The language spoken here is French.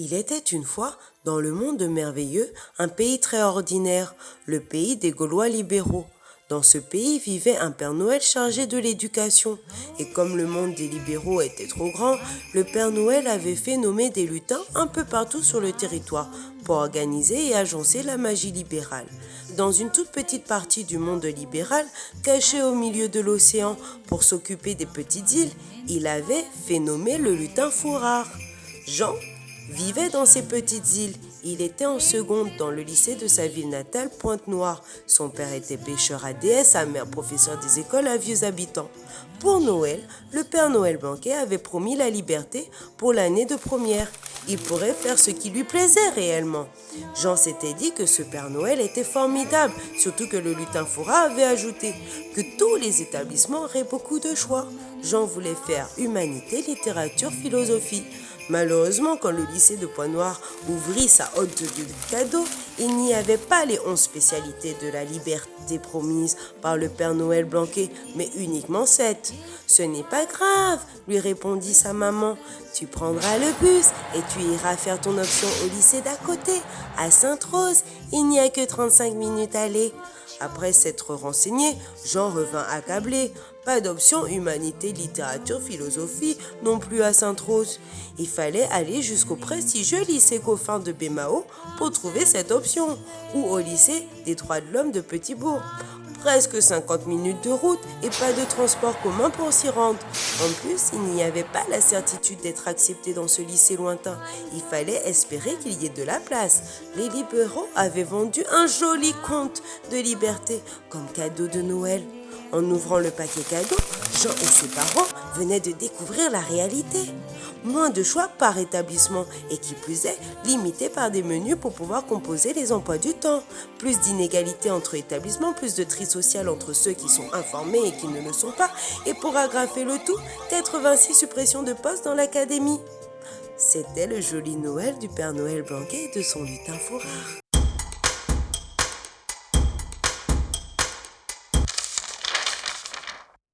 Il était une fois, dans le monde merveilleux, un pays très ordinaire, le pays des Gaulois libéraux. Dans ce pays vivait un Père Noël chargé de l'éducation. Et comme le monde des libéraux était trop grand, le Père Noël avait fait nommer des lutins un peu partout sur le territoire pour organiser et agencer la magie libérale. Dans une toute petite partie du monde libéral, cachée au milieu de l'océan pour s'occuper des petites îles, il avait fait nommer le lutin Fourard. Jean vivait dans ces petites îles. Il était en seconde dans le lycée de sa ville natale, Pointe-Noire. Son père était pêcheur à DS, sa mère professeur des écoles à vieux habitants. Pour Noël, le Père Noël Banquet avait promis la liberté pour l'année de première. Il pourrait faire ce qui lui plaisait réellement. Jean s'était dit que ce Père Noël était formidable, surtout que le lutin Foura avait ajouté que tous les établissements auraient beaucoup de choix. Jean voulait faire humanité, littérature, philosophie. Malheureusement, quand le lycée de Pointe-Noire ouvrit sa haute de cadeaux, il n'y avait pas les onze spécialités de la liberté promise par le Père Noël Blanquet, mais uniquement sept. Ce n'est pas grave, lui répondit sa maman. Tu prendras le bus et tu iras faire ton option au lycée d'à côté, à Sainte-Rose. Il n'y a que 35 minutes à aller. Après s'être renseigné, Jean revint accablé. Pas d'option humanité, littérature, philosophie, non plus à Sainte-Rose. Il fallait aller jusqu'au prestigieux lycée Coffin de Bémao pour trouver cette option, ou au lycée des droits de l'homme de Petit-Bourg. Presque 50 minutes de route et pas de transport commun pour s'y rendre. En plus, il n'y avait pas la certitude d'être accepté dans ce lycée lointain. Il fallait espérer qu'il y ait de la place. Les libéraux avaient vendu un joli conte de liberté comme cadeau de Noël. En ouvrant le paquet cadeau, Jean et ses parents venaient de découvrir la réalité. Moins de choix par établissement et qui plus est, limité par des menus pour pouvoir composer les emplois du temps. Plus d'inégalités entre établissements, plus de tri social entre ceux qui sont informés et qui ne le sont pas. Et pour agrafer le tout, 86 suppressions de postes dans l'académie. C'était le joli Noël du Père Noël Blanquet et de son lutin fourrard.